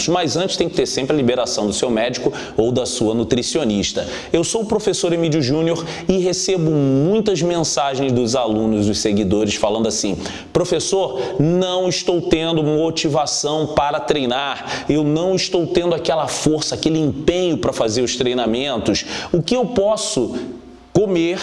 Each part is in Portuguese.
treinamentos, mas antes tem que ter sempre a liberação do seu médico ou da sua nutricionista. Eu sou o professor Emílio Júnior e recebo muitas mensagens dos alunos, dos seguidores, falando assim, professor, não estou tendo motivação para treinar, eu não estou tendo aquela força, aquele empenho para fazer os treinamentos, o que eu posso comer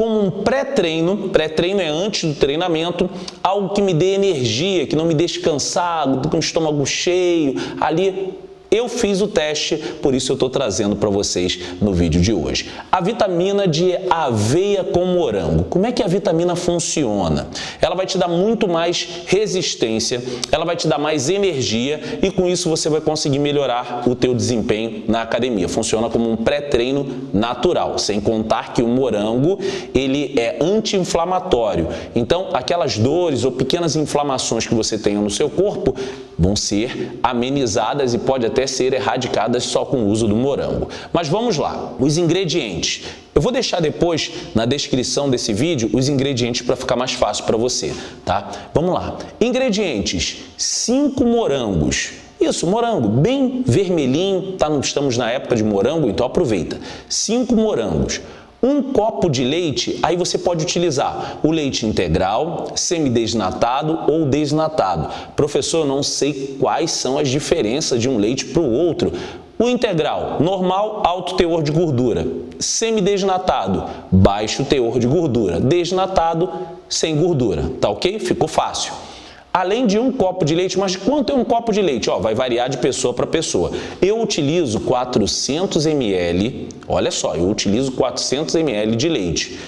como um pré-treino, pré-treino é antes do treinamento, algo que me dê energia, que não me deixe cansado, com o estômago cheio, ali eu fiz o teste, por isso eu estou trazendo para vocês no vídeo de hoje. A vitamina de aveia com morango. Como é que a vitamina funciona? Ela vai te dar muito mais resistência, ela vai te dar mais energia e com isso você vai conseguir melhorar o teu desempenho na academia. Funciona como um pré-treino natural, sem contar que o morango ele é anti-inflamatório. Então, aquelas dores ou pequenas inflamações que você tenha no seu corpo vão ser amenizadas e pode até ser erradicadas só com o uso do morango. Mas vamos lá, os ingredientes. Eu vou deixar depois na descrição desse vídeo os ingredientes para ficar mais fácil para você, tá? Vamos lá. Ingredientes: 5 morangos. Isso, morango, bem vermelhinho, tá? estamos na época de morango, então aproveita. 5 morangos. Um copo de leite, aí você pode utilizar o leite integral, semidesnatado ou desnatado. Professor, não sei quais são as diferenças de um leite para o outro. O integral, normal, alto teor de gordura. Semidesnatado, baixo teor de gordura. Desnatado, sem gordura. Tá ok? Ficou fácil além de um copo de leite, mas quanto é um copo de leite? Ó, vai variar de pessoa para pessoa. Eu utilizo 400 ml, olha só, eu utilizo 400 ml de leite.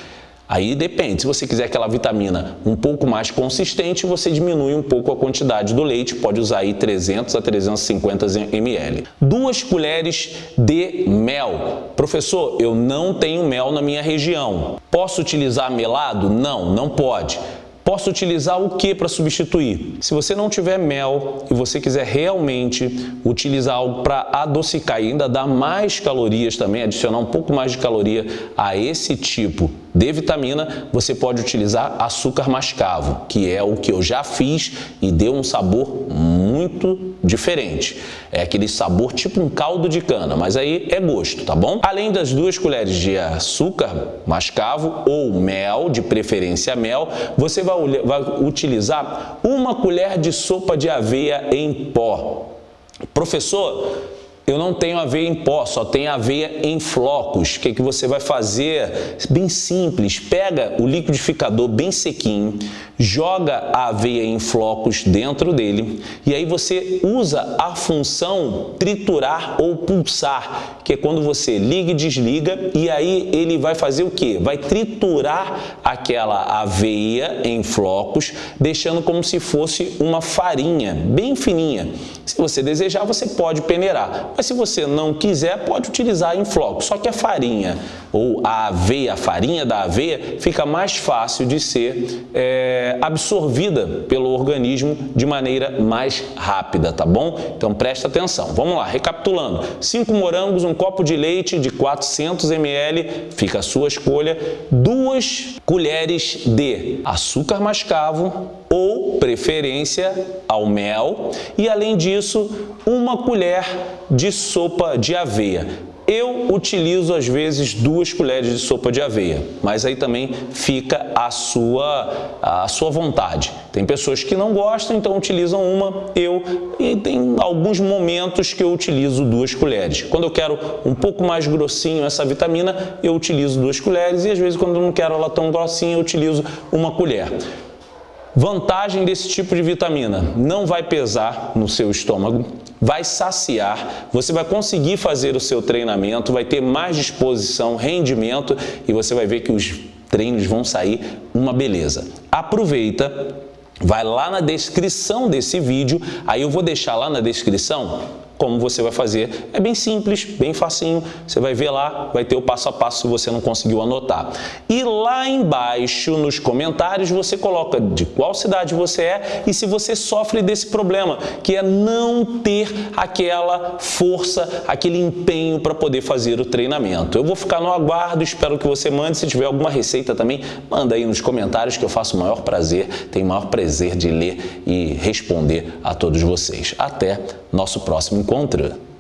Aí depende, se você quiser aquela vitamina um pouco mais consistente, você diminui um pouco a quantidade do leite, pode usar aí 300 a 350 ml. Duas colheres de mel. Professor, eu não tenho mel na minha região. Posso utilizar melado? Não, não pode. Posso utilizar o que para substituir? Se você não tiver mel e você quiser realmente utilizar algo para adocicar e ainda dar mais calorias também, adicionar um pouco mais de caloria a esse tipo de vitamina, você pode utilizar açúcar mascavo, que é o que eu já fiz e deu um sabor muito diferente. É aquele sabor tipo um caldo de cana, mas aí é gosto, tá bom? Além das duas colheres de açúcar mascavo ou mel, de preferência mel, você vai, vai utilizar uma colher de sopa de aveia em pó. Professor, eu não tenho aveia em pó, só tenho aveia em flocos. O que, que você vai fazer? Bem simples, pega o liquidificador bem sequinho, joga a aveia em flocos dentro dele e aí você usa a função triturar ou pulsar, que é quando você liga e desliga e aí ele vai fazer o que? Vai triturar aquela aveia em flocos, deixando como se fosse uma farinha bem fininha. Se você desejar, você pode peneirar, mas se você não quiser, pode utilizar em flocos. Só que a farinha ou a aveia, a farinha da aveia, fica mais fácil de ser é, absorvida pelo organismo de maneira mais rápida, tá bom? Então presta atenção. Vamos lá, recapitulando. 5 morangos, um copo de leite de 400 ml, fica a sua escolha. Duas colheres de açúcar mascavo ou preferência ao mel e além disso uma colher de sopa de aveia. Eu utilizo às vezes duas colheres de sopa de aveia, mas aí também fica a sua, a sua vontade. Tem pessoas que não gostam, então utilizam uma, eu, e tem alguns momentos que eu utilizo duas colheres. Quando eu quero um pouco mais grossinho essa vitamina, eu utilizo duas colheres e às vezes quando eu não quero ela tão grossinha, eu utilizo uma colher. Vantagem desse tipo de vitamina, não vai pesar no seu estômago, vai saciar, você vai conseguir fazer o seu treinamento, vai ter mais disposição, rendimento e você vai ver que os treinos vão sair uma beleza. Aproveita, vai lá na descrição desse vídeo, aí eu vou deixar lá na descrição como você vai fazer. É bem simples, bem facinho. Você vai ver lá, vai ter o passo a passo se você não conseguiu anotar. E lá embaixo, nos comentários, você coloca de qual cidade você é e se você sofre desse problema, que é não ter aquela força, aquele empenho para poder fazer o treinamento. Eu vou ficar no aguardo, espero que você mande. Se tiver alguma receita também, manda aí nos comentários que eu faço o maior prazer, tenho o maior prazer de ler e responder a todos vocês. Até nosso próximo encontro contra